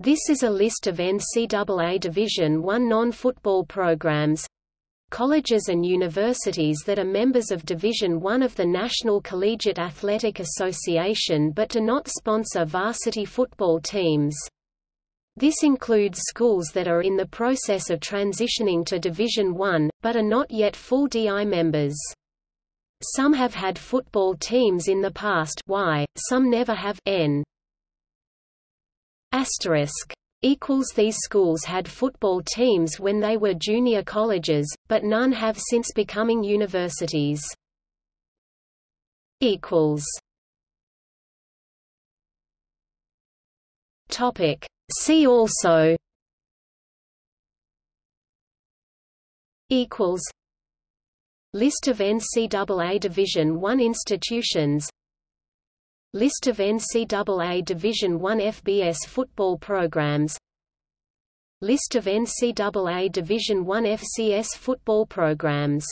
This is a list of NCAA Division I non-football programs colleges and universities that are members of Division I of the National Collegiate Athletic Association but do not sponsor varsity football teams. This includes schools that are in the process of transitioning to Division I, but are not yet full DI members. Some have had football teams in the past y, some never have n. Asterisk equals these schools had football teams when they were junior colleges, but none have since becoming universities. equals. Topic. See also. Equals. List of NCAA Division I institutions List of NCAA Division I FBS football programs. List of NCAA Division I FCS football programs